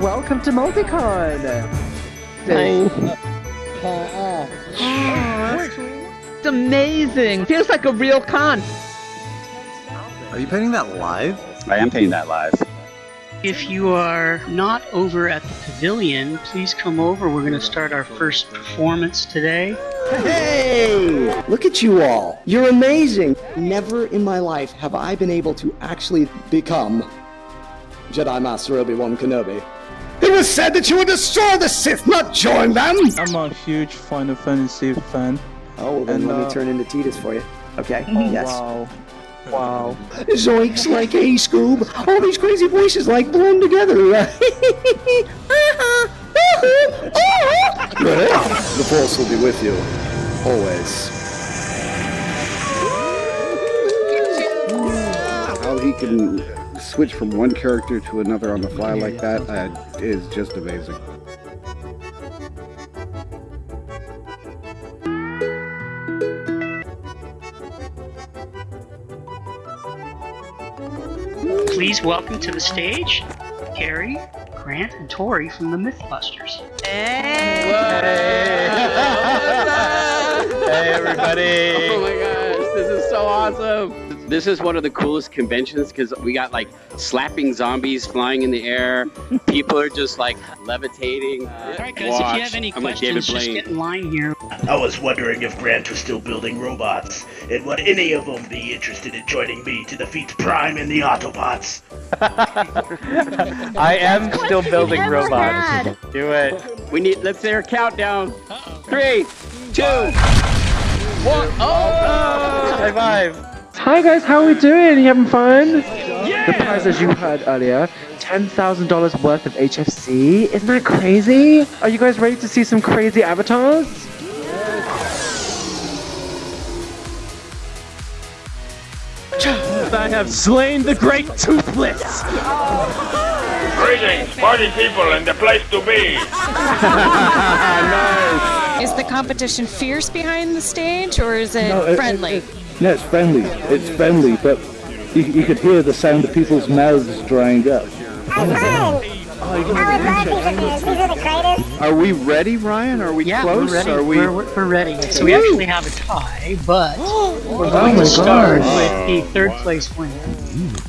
Welcome to Multicon! It's amazing! Feels like a real con! Are you painting that live? I am painting that live. If you are not over at the pavilion, please come over. We're going to start our first performance today. Hey! Look at you all. You're amazing. Never in my life have I been able to actually become Jedi Master Obi-Wan Kenobi. It was said that you would destroy the Sith, not join them! I'm a huge Final Fantasy fan. Oh, well then And, let me uh, turn into Tidus for you. Okay? Oh, yes. Wow. Wow. Zoinks like hey Scoob. All these crazy voices like blown together. the force will be with you. Always. How he can switch from one character to another on the fly like that uh, is just amazing. Please welcome to the stage Kari, Grant, and Tory from the Mythbusters. Hey! Hey everybody! Awesome! This is one of the coolest conventions because we got like slapping zombies flying in the air. People are just like levitating. All right, guys, if Watch. you have any I'm like David questions, just Blaine. get in line here. I was wondering if Grant was still building robots, and would any of them be interested in joining me to defeat Prime and the Autobots? I am still building robots. Do it. We need. Let's hear a countdown. Three, two, one. Oh! High five! Hi guys, how are we doing? You having fun? The prize, as you heard earlier, $10,000 worth of HFC. Isn't that crazy? Are you guys ready to see some crazy avatars? I have slain the great Toothless! Greetings, party people, and the place to be! Is the competition fierce behind the stage or is it No, it- friendly? it- No, it's friendly. It's friendly, but you, you could hear the sound of people's mouths drying up. Are we ready, Ryan? Are we Yeah, close? we're ready. Are we? We're, we're we're ready. So we actually have a tie, but we're Oh going to start with the third place winner.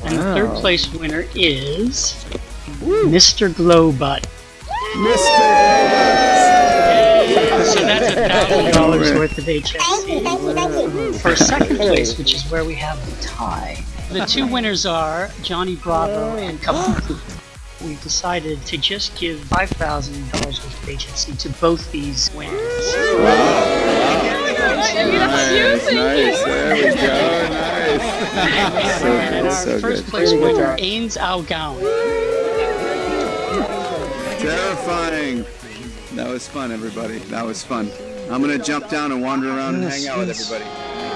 And the third place winner is Mr. Glowbutt. Mr. that's a thousand dollars worth of HFC. For second place, which is where we have the tie. The two winners are Johnny Bravo and Kabuki. We've decided to just give five thousand dollars worth of HFC to both these winners. Nice, nice. There we go. Nice. And our so first good. place winner, Ainz Ooal Gown. Terrifying. That was fun, everybody. That was fun. I'm gonna jump down and wander around and hang out with everybody.